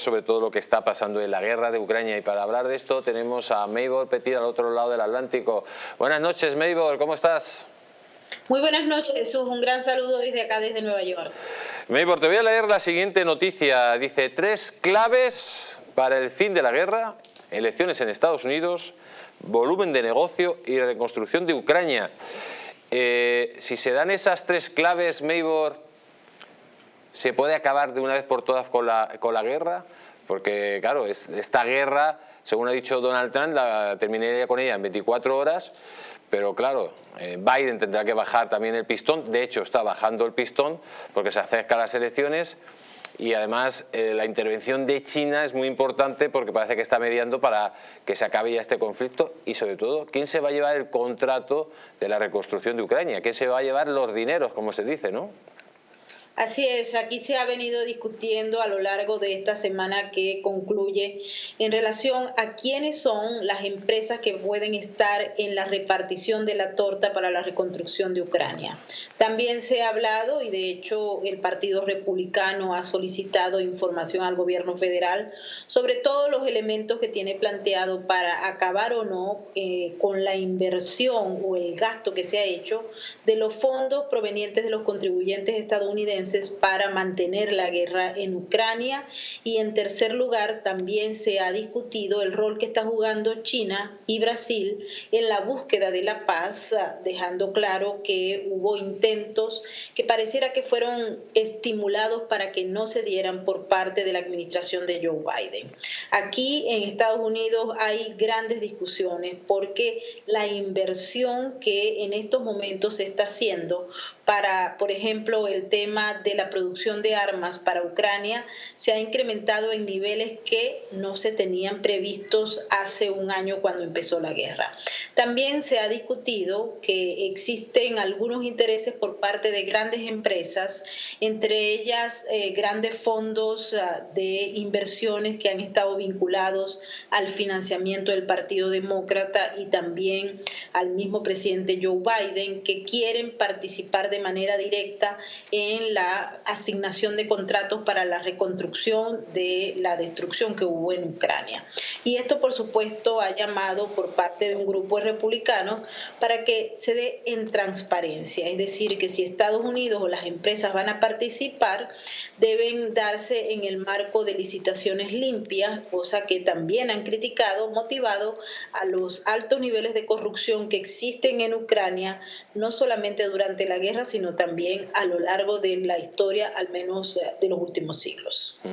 sobre todo lo que está pasando en la guerra de Ucrania y para hablar de esto tenemos a Maybor Petit al otro lado del Atlántico. Buenas noches Maybor, ¿cómo estás? Muy buenas noches Jesús, un gran saludo desde acá, desde Nueva York. Maybor, te voy a leer la siguiente noticia. Dice, tres claves para el fin de la guerra, elecciones en Estados Unidos, volumen de negocio y reconstrucción de Ucrania. Eh, si se dan esas tres claves, Maybor, ¿Se puede acabar de una vez por todas con la, con la guerra? Porque, claro, esta guerra, según ha dicho Donald Trump, la terminaría con ella en 24 horas, pero claro, eh, Biden tendrá que bajar también el pistón, de hecho está bajando el pistón porque se acercan las elecciones y además eh, la intervención de China es muy importante porque parece que está mediando para que se acabe ya este conflicto y sobre todo, ¿quién se va a llevar el contrato de la reconstrucción de Ucrania? ¿Quién se va a llevar los dineros, como se dice, no? Así es, aquí se ha venido discutiendo a lo largo de esta semana que concluye en relación a quiénes son las empresas que pueden estar en la repartición de la torta para la reconstrucción de Ucrania. También se ha hablado, y de hecho el Partido Republicano ha solicitado información al gobierno federal sobre todos los elementos que tiene planteado para acabar o no eh, con la inversión o el gasto que se ha hecho de los fondos provenientes de los contribuyentes estadounidenses para mantener la guerra en Ucrania y en tercer lugar también se ha discutido el rol que está jugando China y Brasil en la búsqueda de la paz, dejando claro que hubo intentos que pareciera que fueron estimulados para que no se dieran por parte de la administración de Joe Biden. Aquí en Estados Unidos hay grandes discusiones porque la inversión que en estos momentos se está haciendo para, por ejemplo, el tema de la producción de armas para Ucrania se ha incrementado en niveles que no se tenían previstos hace un año cuando empezó la guerra. También se ha discutido que existen algunos intereses por parte de grandes empresas, entre ellas eh, grandes fondos ah, de inversiones que han estado vinculados al financiamiento del Partido Demócrata y también al mismo presidente Joe Biden, que quieren participar de manera directa en la asignación de contratos para la reconstrucción de la destrucción que hubo en Ucrania. Y esto, por supuesto, ha llamado por parte de un grupo de republicanos para que se dé en transparencia, es decir, que si Estados Unidos o las empresas van a participar, deben darse en el marco de licitaciones limpias, cosa que también han criticado, motivado a los altos niveles de corrupción que existen en Ucrania, no solamente durante la guerra, sino también a lo largo de la historia, al menos eh, de los últimos siglos.